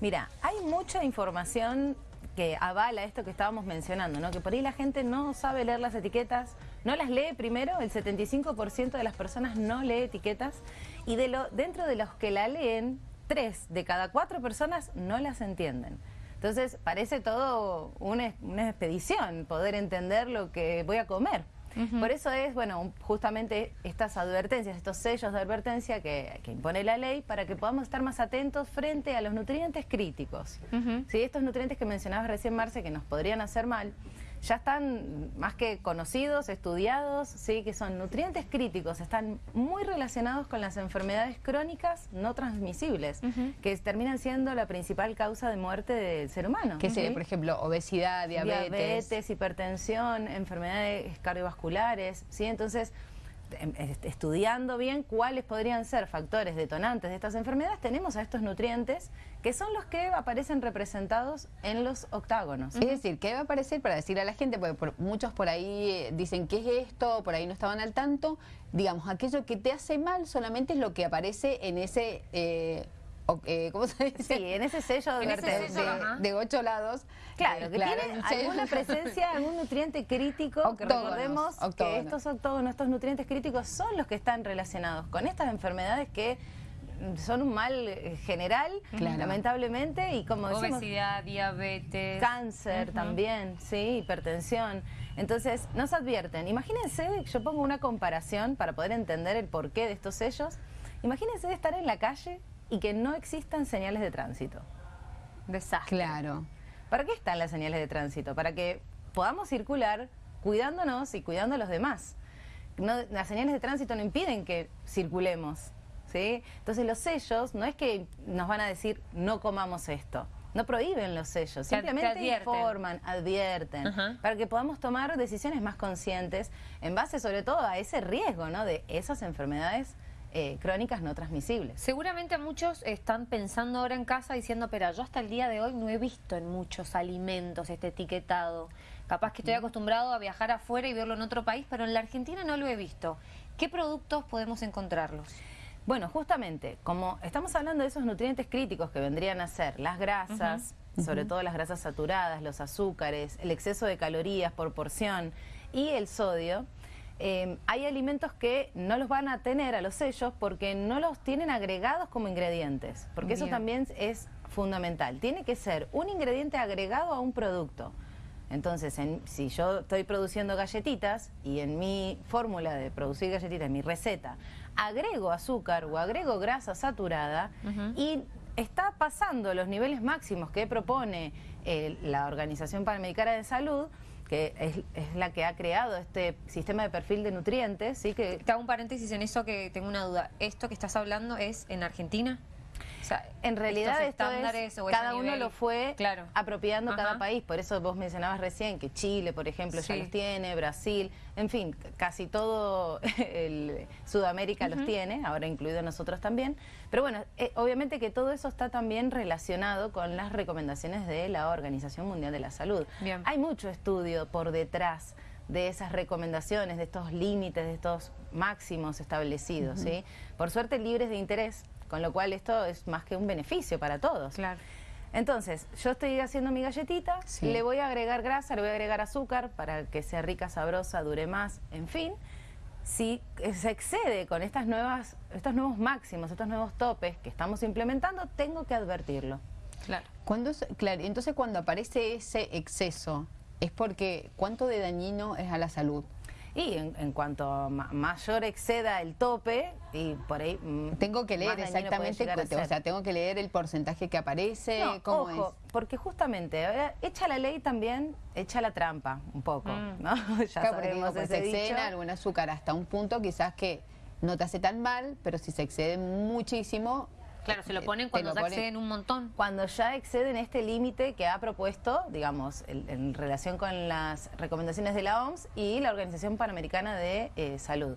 Mira, hay mucha información que avala esto que estábamos mencionando, ¿no? Que por ahí la gente no sabe leer las etiquetas, no las lee primero, el 75% de las personas no lee etiquetas y dentro de los que la leen, tres de cada cuatro personas no las entienden. Entonces parece todo una, una expedición poder entender lo que voy a comer. Por eso es, bueno, justamente estas advertencias, estos sellos de advertencia que, impone la ley para que podamos estar más atentos frente a los nutrientes críticos. Estos nutrientes que mencionabas recién, Marce, que nos podrían hacer mal, ya están más que conocidos, estudiados, sí, que son nutrientes críticos, están muy relacionados con las enfermedades crónicas no transmisibles, que terminan siendo la principal causa de muerte del ser humano. Que sería, por ejemplo, obesidad, diabetes. Diabetes, hipertensión, enfermedades cardiovasculares, ¿sí? Entonces, estudiando bien cuáles podrían ser factores detonantes de estas enfermedades, tenemos a estos nutrientes que son los que aparecen representados en los octágonos. Es decir, ¿qué va a aparecer para decirle a la gente? Porque muchos por ahí eh, dicen, ¿qué es esto? Por ahí no estaban al tanto. Digamos, aquello que te hace mal solamente es lo que aparece en ese... Eh, eh, ¿cómo se dice? Sí, en ese sello, de, ocho lados. Claro, que tiene alguna presencia, algún nutriente crítico, que recordemos que estos octógonos, estos nutrientes críticos son los que están relacionados con estas enfermedades que son un mal eh, general, lamentablemente, y como decimos... Obesidad, diabetes... Cáncer también, sí, hipertensión. Entonces, nos advierten, imagínense, yo pongo una comparación para poder entender el porqué de estos sellos, imagínense estar en la calle y que no existan señales de tránsito. Desastre. Claro. ¿Para qué están las señales de tránsito? Para que podamos circular cuidándonos y cuidando a los demás. las señales de tránsito no impiden que circulemos. ¿sí? Entonces los sellos no es que nos van a decir no comamos esto. No prohíben los sellos, simplemente informan, advierten, para que podamos tomar decisiones más conscientes en base sobre todo a ese riesgo ¿no? de esas enfermedades eh, crónicas no transmisibles. Seguramente muchos están pensando ahora en casa diciendo, pero yo hasta el día de hoy no he visto en muchos alimentos este etiquetado. Capaz que estoy acostumbrado a viajar afuera y verlo en otro país, pero en la Argentina no lo he visto. ¿Qué productos podemos encontrarlos? Bueno, justamente, como estamos hablando de esos nutrientes críticos que vendrían a ser las grasas, sobre todo las grasas saturadas, los azúcares, el exceso de calorías por porción y el sodio, Em, hay alimentos que no los van a tener a los sellos porque no los tienen agregados como ingredientes, porque eso también es fundamental. Tiene que ser un ingrediente agregado a un producto. Entonces, si yo estoy produciendo galletitas y en mi fórmula de producir galletitas, en mi receta, agrego azúcar o agrego grasa saturada y está pasando los niveles máximos que propone eh, la Organización Panamericana de Salud, que es, la que ha creado este sistema de perfil de nutrientes. ¿sí? Que... Te hago un paréntesis en eso que tengo una duda. ¿Esto que estás hablando es en Argentina? En realidad esto es, cada uno lo fue apropiando cada país, por eso vos mencionabas recién que Chile, por ejemplo, ya los tiene, Brasil, en fin, casi todo el Sudamérica los tiene, ahora incluido nosotros también, pero bueno, eh, obviamente que todo eso está también relacionado con las recomendaciones de la Organización Mundial de la Salud. Hay mucho estudio por detrás de esas recomendaciones, de estos límites, de estos máximos establecidos, ¿sí? Por suerte libres de interés, con lo cual esto es más que un beneficio para todos. Claro. Entonces, yo estoy haciendo mi galletita, le voy a agregar grasa, le voy a agregar azúcar para que sea rica, sabrosa, dure más, en fin. Si se excede con estas nuevas, estos nuevos máximos, estos nuevos topes que estamos implementando, tengo que advertirlo. Claro. Cuando, claro, entonces cuando aparece ese exceso, es porque cuánto de dañino es a la salud. Y en, cuanto mayor exceda el tope, y por ahí... Mm, tengo que leer exactamente, o sea, tengo que leer el porcentaje que aparece, ojo, porque justamente, echa la ley también, echa la trampa un poco, mm. ¿no? ya claro, sabemos ese se excede algún azúcar hasta un punto quizás que no te hace tan mal, pero si se excede muchísimo, Claro, se lo ponen cuando ya exceden un montón. Cuando ya exceden este límite que ha propuesto, digamos, en relación con las recomendaciones de la OMS y la Organización Panamericana de eh, Salud.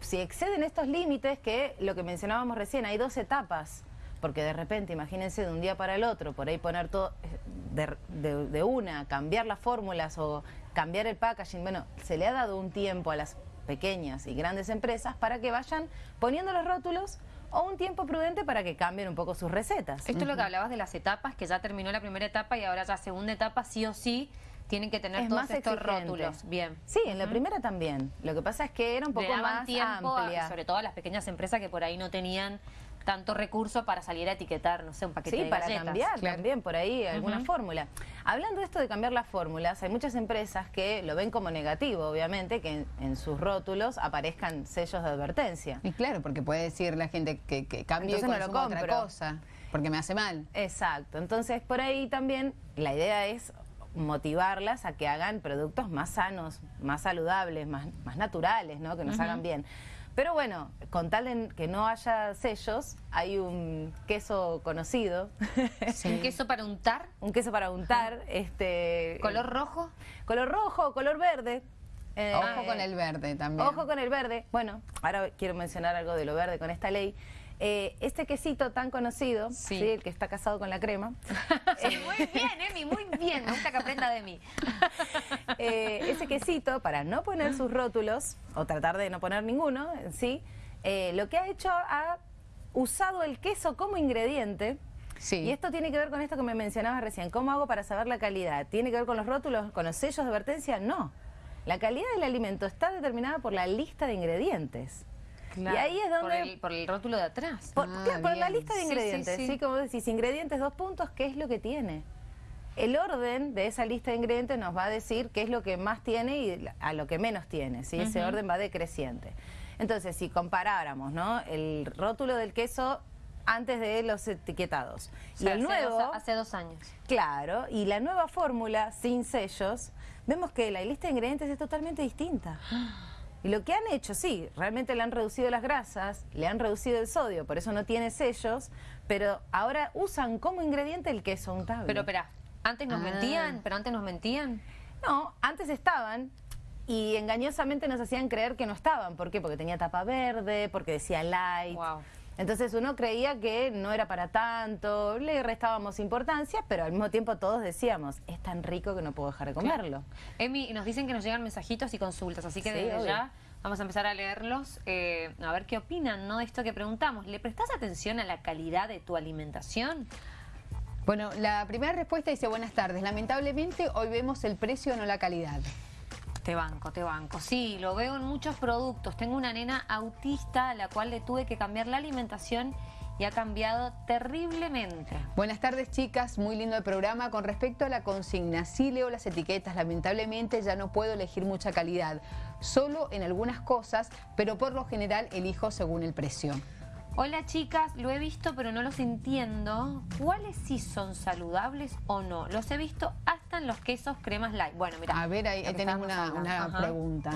Si exceden estos límites, que lo que mencionábamos recién, hay dos etapas, porque de repente, imagínense, de un día para el otro, por ahí poner todo eh, de una, cambiar las fórmulas o cambiar el packaging, bueno, se le ha dado un tiempo a las pequeñas y grandes empresas para que vayan poniendo los rótulos o un tiempo prudente para que cambien un poco sus recetas. Esto es lo que hablabas de las etapas, que ya terminó la primera etapa y ahora ya segunda etapa, sí o sí, tienen que tener Es todos más estos exigente. rótulos. Bien. Sí, en la primera también. Lo que pasa es que era un Le poco daban más tiempo, a- amplia. sobre todo a las pequeñas empresas que por ahí no tenían tanto recurso para salir a etiquetar, no sé, un paquete Sí, de para galletas. cambiar Claro. también por ahí alguna fórmula. Hablando de esto de cambiar las fórmulas, hay muchas empresas que lo ven como negativo, obviamente, que en, en sus rótulos aparezcan sellos de advertencia. Y claro, porque puede decir la gente que, que cambie y no lo consuma otra compro. cosa, porque me hace mal. Exacto. Entonces, por ahí también la idea es motivarlas a que hagan productos más sanos, más saludables, más, más naturales, ¿no? Que nos hagan bien. Pero bueno, con tal de que no haya sellos, hay un queso conocido, ¿Un queso para untar? un queso para untar, este ¿Color rojo? color rojo, color verde. Eh, Ojo con el verde también. Ojo con el verde. Bueno, ahora quiero mencionar algo de lo verde con esta ley. Eh, este quesito tan conocido, Sí. ¿sí? el que está casado con la crema, Sí, muy bien, Emi, muy bien. Me gusta que aprenda de mí. eh, ese quesito, para no poner sus rótulos, o tratar de no poner ninguno, en sí, eh, lo que ha hecho ha usado el queso como ingrediente. Sí. Y esto tiene que ver con esto que me mencionabas recién. ¿Cómo hago para saber la calidad? ¿Tiene que ver con los rótulos, con los sellos de advertencia? No. La calidad del alimento está determinada por la lista de ingredientes. Y ahí es Por donde... el, por el rótulo de atrás. Por, Ah, claro, por la lista de Sí, sí, ingredientes, sí. sí, como decís, ingredientes, dos puntos, ¿qué es lo que tiene? El orden de esa lista de ingredientes nos va a decir qué es lo que más tiene y a lo que menos tiene, ¿sí? Ese orden va decreciente. Entonces, si comparáramos, ¿no? El rótulo del queso antes de los etiquetados O sea, y el hace nuevo, dos- hace dos años. claro, y la nueva fórmula sin sellos, vemos que la lista de ingredientes es totalmente distinta. Y lo que han hecho, sí, realmente le han reducido las grasas, le han reducido el sodio, por eso no tiene sellos, pero ahora usan como ingrediente el queso untable. Pero espera, antes nos Ah. mentían, pero antes nos mentían. No, antes estaban y engañosamente nos hacían creer que no estaban. ¿Por qué? Porque tenía tapa verde, porque decía light. Wow. Entonces uno creía que no era para tanto, le restábamos importancia, pero al mismo tiempo todos decíamos, es tan rico que no puedo dejar de comerlo. Emi, nos dicen que nos llegan mensajitos y consultas, así que Sí, desde obvio. ya vamos a empezar a leerlos, eh, a ver qué opinan, ¿no? De esto que preguntamos. ¿Le prestás atención a la calidad de tu alimentación? Bueno, la primera respuesta dice, buenas tardes. Lamentablemente hoy vemos el precio, no la calidad. Te banco, te banco. Sí, lo veo en muchos productos. Tengo una nena autista a la cual le tuve que cambiar la alimentación y ha cambiado terriblemente. Buenas tardes, chicas. Muy lindo el programa. Con respecto a la consigna, sí leo las etiquetas. Lamentablemente ya no puedo elegir mucha calidad. Solo en algunas cosas, pero por lo general elijo según el precio. Hola chicas, lo he visto pero no los entiendo. ¿Cuáles sí son saludables o no? Los he visto hasta los quesos cremas light. Bueno, mira. A ver, ahí, estábamos una, pregunta.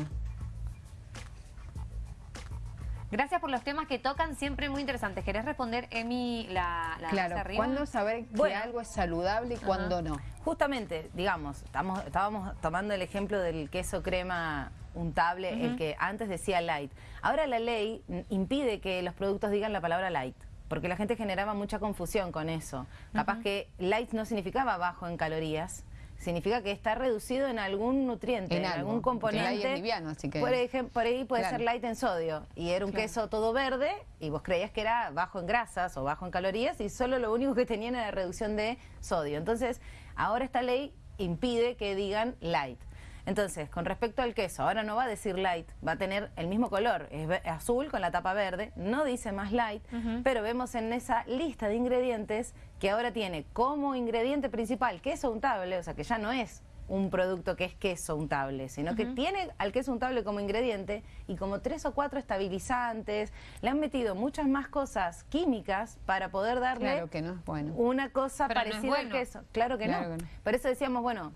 Gracias por los temas que tocan, siempre muy interesantes. ¿Querés responder, Emi, la, la Claro, arriba? ¿cuándo saber que Bueno. algo es saludable y cuándo no? Justamente, digamos, estamos, estábamos tomando el ejemplo del queso crema untable, el que antes decía light. Ahora la ley impide que los productos digan la palabra light. Porque la gente generaba mucha confusión con eso. Capaz que light no significaba bajo en calorías, significa que está reducido en algún nutriente, En en, algo, algún componente. liviano, así que- por, ejem- por ahí puede Claro. ser light en sodio. Y era un queso todo verde y vos creías que era bajo en grasas o bajo en calorías y solo lo único que tenían era reducción de sodio. Entonces, ahora esta ley impide que digan light. Entonces, con respecto al queso, ahora no va a decir light, va a tener el mismo color, es azul con la tapa verde, no dice más light, pero vemos en esa lista de ingredientes que ahora tiene como ingrediente principal queso untable, o sea que ya no es un producto que es queso untable, sino que tiene al queso untable como ingrediente y como tres o cuatro estabilizantes, le han metido muchas más cosas químicas para poder darle Claro que no es bueno. una cosa Pero no es parecida al queso. Claro que Claro no. que no. Por eso decíamos, bueno,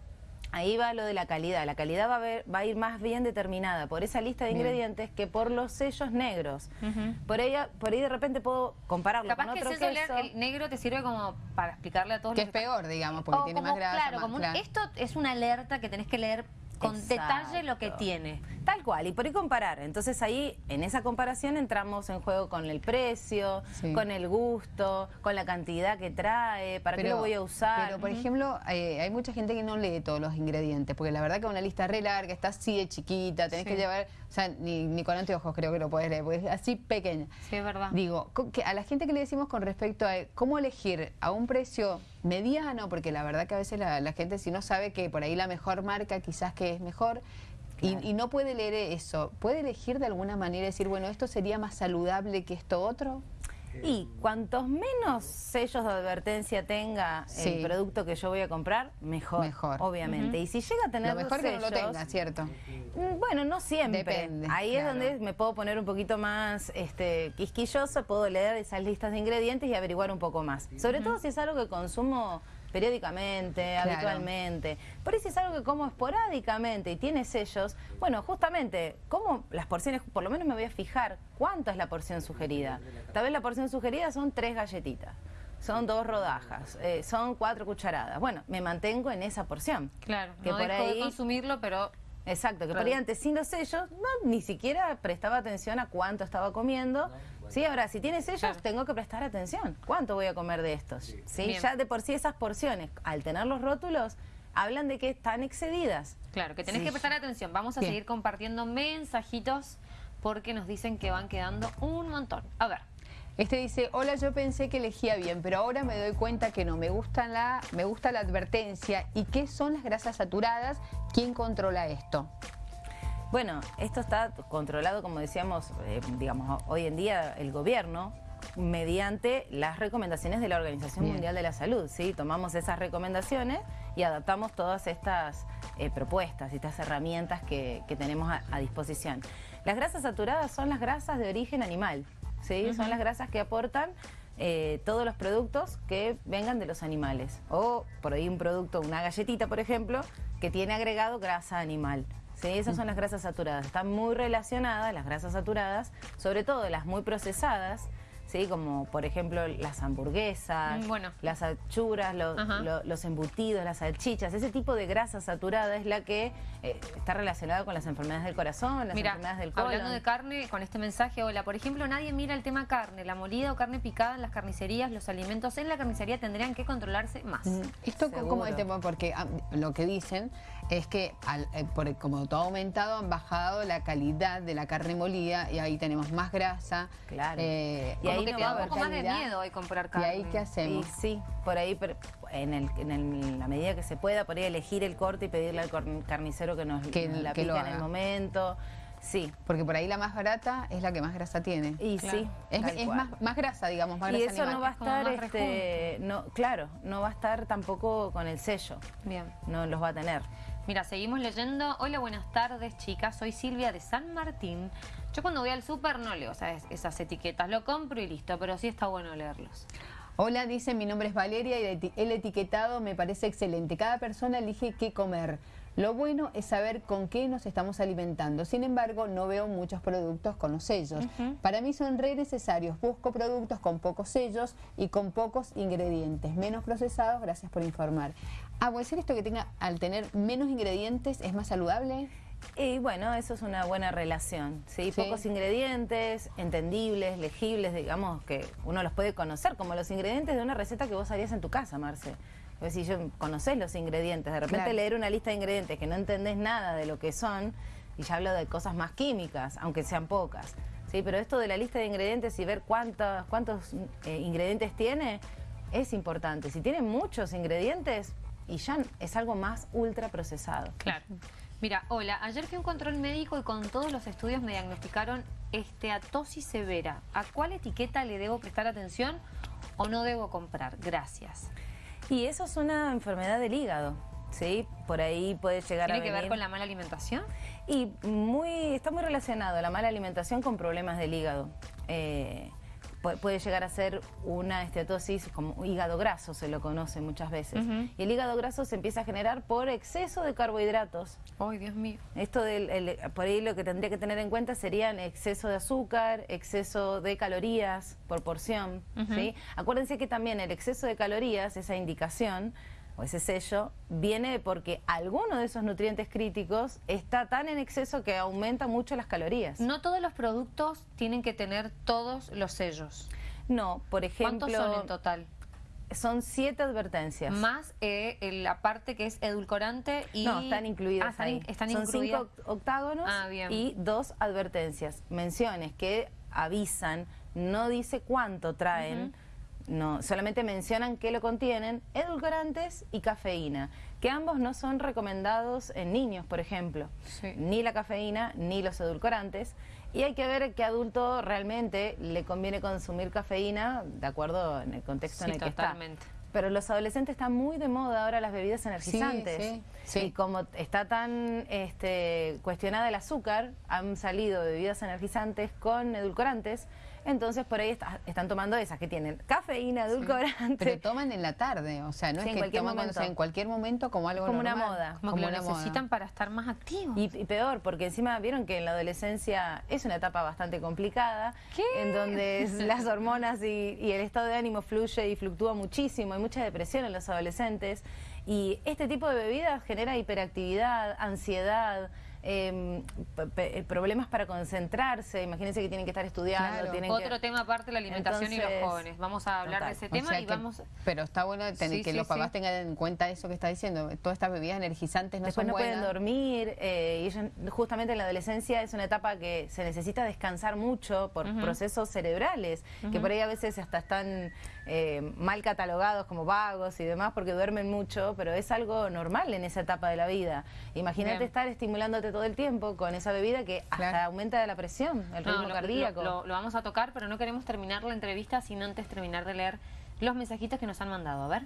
ahí va lo de la calidad. La calidad va a, ver- va a ir más bien determinada por esa lista de Bien. ingredientes que por los sellos negros. por, ella, por ahí de repente puedo compararlo Capaz con que otro el el negro te sirve como para explicarle a todos Que los es peor, digamos, porque O tiene como, más grasa. Claro, más- como un- claro. esto es una alerta que tenés que leer con Exacto. detalle lo que tiene. Tal cual, y por ahí comparar. Entonces ahí, en esa comparación, entramos en juego con el precio, Sí. con el gusto, con la cantidad que trae, para qué lo voy a usar. Pero, por ejemplo, eh, hay mucha gente que no lee todos los ingredientes, porque la verdad que una lista re larga, está así de chiquita, tenés Sí. que llevar, o sea, ni, ni con anteojos creo que lo puedes leer, porque es así pequeña. Sí, es verdad. Digo, que a la gente que le decimos con respecto a cómo elegir a un precio mediano, porque la verdad que a veces la, la gente si no sabe que por ahí la mejor marca quizás que es mejor, y- Claro. y, no puede leer eso, ¿puede elegir de alguna manera decir, bueno, esto sería más saludable que esto otro? Y cuantos menos sellos de advertencia tenga Sí. el producto que yo voy a comprar, mejor. Mejor. Obviamente. Y si llega a tener Lo mejor que no lo sellos, tenga, ¿cierto? Mm, Bueno, no siempre. Depende, Ahí claro. es donde me puedo poner un poquito más este, quisquilloso, puedo leer esas listas de ingredientes y averiguar un poco más. Sobre todo si es algo que consumo periódicamente, Claro. habitualmente. Por ahí si es algo que como esporádicamente y tiene sellos, bueno, justamente, como las porciones, por lo menos me voy a fijar cuánto es la porción sugerida. Tal vez la porción sugerida son tres galletitas. Son dos rodajas, eh, son cuatro cucharadas. Bueno, me mantengo en esa porción. Claro, que no por dejo ahí de consumirlo, pero Exacto, que Claro. por ahí antes sin los sellos, no, ni siquiera prestaba atención a cuánto estaba comiendo. Sí, ahora, si tiene sellos, Claro. tengo que prestar atención. ¿Cuánto voy a comer de estos? Sí, ya de por sí esas porciones, al tener los rótulos, hablan de que están excedidas. claro, que tenés Sí. que prestar atención. Vamos a Bien. seguir compartiendo mensajitos porque nos dicen que van quedando un montón. A ver. Este dice, hola, yo pensé que elegía bien, pero ahora me doy cuenta que no, me gusta la, me gusta la advertencia. ¿Y qué son las grasas saturadas? ¿Quién controla esto? Bueno, esto está controlado, como decíamos, eh, digamos, hoy en día el gobierno mediante las recomendaciones de la Organización Bien. Mundial de la Salud, ¿sí? Tomamos esas recomendaciones y adaptamos todas estas eh, propuestas y estas herramientas que, que tenemos a, a disposición. Las grasas saturadas son las grasas de origen animal, ¿sí? Son las grasas que aportan eh, todos los productos que vengan de los animales. O por ahí un producto, una galletita, por ejemplo, que tiene agregado grasa animal. ¿Sí? Esas son las grasas saturadas. Están muy relacionadas las grasas saturadas, sobre todo las muy procesadas, ¿sí? como por ejemplo las hamburguesas, Mm, bueno. las achuras, lo- Ajá. lo- los embutidos, las salchichas. Ese tipo de grasa saturada es la que eh, está relacionada con las enfermedades del corazón, las Mira, enfermedades del colon. hablando de carne, con este mensaje, hola, por ejemplo, nadie mira el tema carne, la molida o carne picada en las carnicerías, los alimentos en la carnicería tendrían que controlarse más. Mm, Esto co- como el Seguro. tema, porque ah, lo que dicen es que al- eh, por- como todo ha aumentado, han bajado la calidad de la carne molida y ahí tenemos más grasa. Claro. eh, Y ahí que no te va un poco más de miedo hoy comprar ¿Y carne. ahí qué Y hacemos? sí, por ahí, pero en, el, en el- la medida que se pueda, por ahí elegir el corte y pedirle al carnicero que nos, Que- la que lo pica en el momento. Sí, Porque por ahí la más barata es la que más grasa tiene. y Claro. sí. es más, más grasa, digamos, más y grasa eso no va a estar, este, no, claro, no va a estar tampoco con el sello, Bien. no los va a tener. Mira, seguimos leyendo. Hola, buenas tardes, chicas. Soy Silvia de San Martín. Yo cuando voy al súper no leo esas etiquetas, lo compro y listo, pero sí está bueno leerlos. Hola, dice, mi nombre es Valeria y el etiquetado me parece excelente. Cada persona elige qué comer. Lo bueno es saber con qué nos estamos alimentando. Sin embargo, no veo muchos productos con los sellos. Para mí son re necesarios. Busco productos con pocos sellos y con pocos ingredientes, menos procesados. Gracias por informar. Ah, ¿puede ser esto que tenga, al tener menos ingredientes, es más saludable? Y bueno, eso es una buena relación, ¿sí? Sí. Pocos ingredientes, entendibles, legibles, digamos, que uno los puede conocer, como los ingredientes de una receta que vos harías en tu casa, Marce. Es decir, yo conocés los ingredientes, de repente Claro. leer una lista de ingredientes que no entendés nada de lo que son, y ya hablo de cosas más químicas, aunque sean pocas, ¿sí? Pero esto de la lista de ingredientes y ver cuántos, cuántos eh, ingredientes tiene, es importante. Si tiene muchos ingredientes, y ya es algo más ultra procesado. Claro. Mira, hola, ayer fui a un control médico y con todos los estudios me diagnosticaron esteatosis severa. ¿A cuál etiqueta le debo prestar atención o no debo comprar? Gracias. Y eso es una enfermedad del hígado, ¿sí? Por ahí puede llegar ¿Tiene a que ver con la mala alimentación? Y muy, está muy relacionado la mala alimentación con problemas del hígado. Eh, puede llegar a ser una esteatosis como hígado graso, se lo conoce muchas veces. Y el hígado graso se empieza a generar por exceso de carbohidratos. Ay, Dios mío. Esto del, el- por ahí lo que tendría que tener en cuenta serían exceso de azúcar, exceso de calorías por porción. ¿sí? Acuérdense que también el exceso de calorías, esa indicación, o ese sello viene porque alguno de esos nutrientes críticos está tan en exceso que aumenta mucho las calorías. No todos los productos tienen que tener todos los sellos. No, por ejemplo... ¿Cuántos son en total? Son siete advertencias. Más eh, la parte que es edulcorante y... No, están incluidas ah, ahí. Están son incluidas. cinco octágonos Ah, y dos advertencias. Menciones que avisan, no dice cuánto traen, no, solamente mencionan que lo contienen, edulcorantes y cafeína, que ambos no son recomendados en niños, por ejemplo. Sí. Ni la cafeína ni los edulcorantes. Y hay que ver qué adulto realmente le conviene consumir cafeína, de acuerdo en el contexto Sí, en el que totalmente. está. Pero los adolescentes están muy de moda ahora las bebidas energizantes. sí, sí. Y como está tan este, cuestionada el azúcar, han salido bebidas energizantes con edulcorantes. Entonces por ahí está- están tomando esas que tienen cafeína, edulcorante. Pero toman en la tarde, o sea, no Sí, es que cualquier toman cuando sea en cualquier momento como algo Como una moda. Como que lo una moda. necesitan para estar más activos. Y, y peor, porque encima vieron que en la adolescencia es una etapa bastante complicada, ¿Qué? en donde las hormonas y, y el estado de ánimo fluye y fluctúa muchísimo, hay mucha depresión en los adolescentes, y este tipo de bebidas genera hiperactividad, ansiedad, em, pe- problemas para concentrarse, imagínense que tienen que estar estudiando, Claro. tienen Otro que... tema aparte, la alimentación y los jóvenes. Vamos a hablar total. de ese O tema sea y que- vamos... Pero está bueno tener Sí, que sí, los papás sí. tengan en cuenta eso que está diciendo. Todas estas bebidas energizantes no Después son no pueden dormir eh, y ellos, justamente en la adolescencia es una etapa que se necesita descansar mucho por procesos cerebrales, que por ahí a veces hasta están eh, mal catalogados como vagos y demás porque duermen mucho, pero es algo normal en esa etapa de la vida. Imagínate Bien. estar estimulándote todo el tiempo con esa bebida que hasta Claro. aumenta la presión, el No, ritmo lo- cardíaco. Lo, lo- lo vamos a tocar, pero no queremos terminar la entrevista sin antes terminar de leer los mensajitos que nos han mandado. A ver.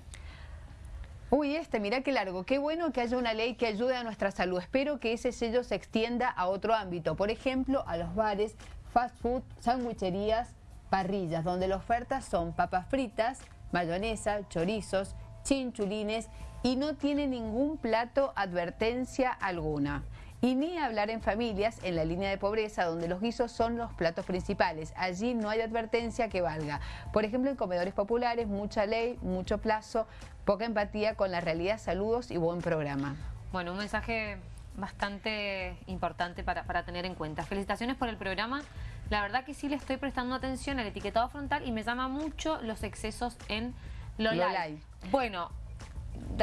Uy, este, mirá qué largo. Qué bueno que haya una ley que ayude a nuestra salud. Espero que ese sello se extienda a otro ámbito. Por ejemplo, a los bares, fast food, sandwicherías, parrillas, donde las ofertas son papas fritas, mayonesa, chorizos, chinchulines y no tiene ningún plato advertencia alguna. Y ni hablar en familias en la línea de pobreza donde los guisos son los platos principales. Allí no hay advertencia que valga. Por ejemplo, en comedores populares, mucha ley, mucho plazo, poca empatía con la realidad. Saludos y buen programa. Bueno, un mensaje bastante importante para, para tener en cuenta. Felicitaciones por el programa. La verdad que sí le estoy prestando atención al etiquetado frontal y me llama mucho los excesos en lo Lo light. light. Bueno,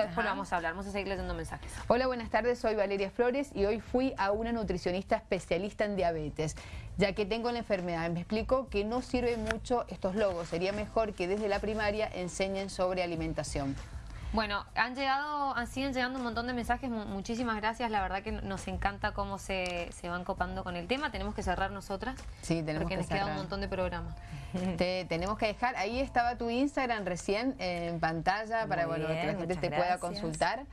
después lo vamos a hablar. Vamos a seguir leyendo mensajes. Hola, buenas tardes. Soy Valeria Flores y hoy fui a una nutricionista especialista en diabetes, ya que tengo la enfermedad. Me explicó que no sirve mucho estos logos. Sería mejor que desde la primaria enseñen sobre alimentación. Bueno, han llegado, han- siguen llegando un montón de mensajes, mu- muchísimas gracias, la verdad que nos encanta cómo se, se van copando con el tema, tenemos que cerrar nosotras, Sí, tenemos porque que nos queda un montón de programas. Te tenemos que dejar, ahí estaba tu Instagram recién en pantalla para Muy bueno, bien, que la gente te pueda consultar.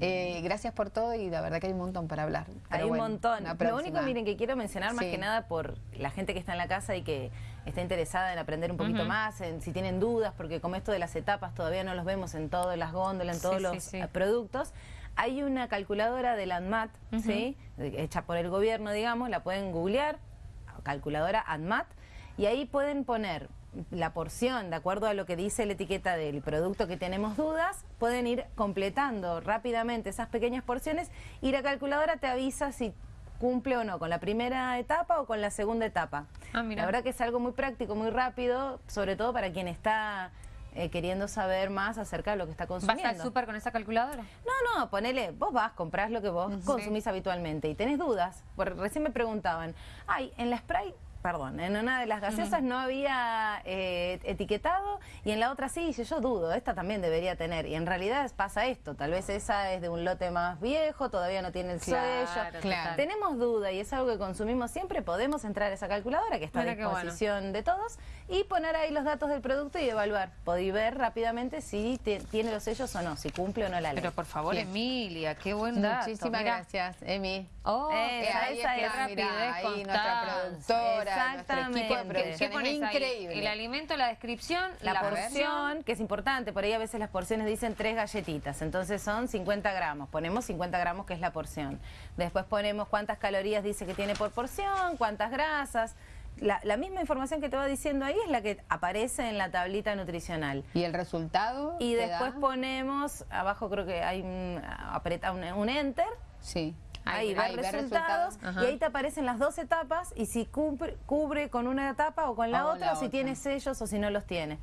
Eh, gracias por todo y la verdad que hay un montón para hablar. Hay un montón. Lo único, miren, que quiero mencionar más Sí. que nada por la gente que está en la casa y que está interesada en aprender un poquito más, en si tienen dudas, porque como esto de las etapas todavía no los vemos en todas las góndolas, en todos sí, los sí. eh, productos. Hay una calculadora de la ANMAT, ¿sí? hecha por el gobierno, digamos, la pueden googlear, calculadora ANMAT, y ahí pueden poner la porción, de acuerdo a lo que dice la etiqueta del producto que tenemos dudas, pueden ir completando rápidamente esas pequeñas porciones y la calculadora te avisa si cumple o no con la primera etapa o con la segunda etapa. Ah, mira. La verdad que es algo muy práctico, muy rápido, sobre todo para quien está eh, queriendo saber más acerca de lo que está ¿Vas consumiendo. al súper con esa calculadora? No, no, ponele, vos vas, comprás lo que vos consumís habitualmente y tenés dudas. Porque recién me preguntaban, ay, en la Sprite, perdón, en una de las gaseosas no había eh, etiquetado y en la otra sí, y yo dudo, esta también debería tener. Y en realidad pasa esto, tal vez esa es de un lote más viejo, todavía no tiene el Claro, sello. claro. Tenemos duda y es algo que consumimos siempre, podemos entrar a esa calculadora que está Mira a bueno. disposición de todos y poner ahí los datos del producto y evaluar. Podéis ver rápidamente si te- tiene los sellos o no, si cumple o no la ley. Pero por favor. Emilia, qué buen dato. Muchísimas Mira. gracias, Emi. Oh, Eh, qué- ahí está, rapidez, mirá, ahí nuestra constancia. Productora, nuestro equipo de Exactamente. Increíble. El alimento, la descripción, La, la, porción, que es importante, por ahí a veces las porciones dicen tres galletitas, entonces son 50 gramos, ponemos 50 gramos que es la porción. Después ponemos cuántas calorías dice que tiene por porción, cuántas grasas, la, la misma información que te va diciendo ahí es la que aparece en la tablita nutricional. ¿Y el resultado? Y después da? ponemos, abajo creo que hay un, apreta un, un enter, Sí. Ahí, ver ver resultados, y ahí te aparecen las dos etapas y si cubre, cubre con una etapa o con la O otra, la o si otra. tiene sellos o si no los tiene.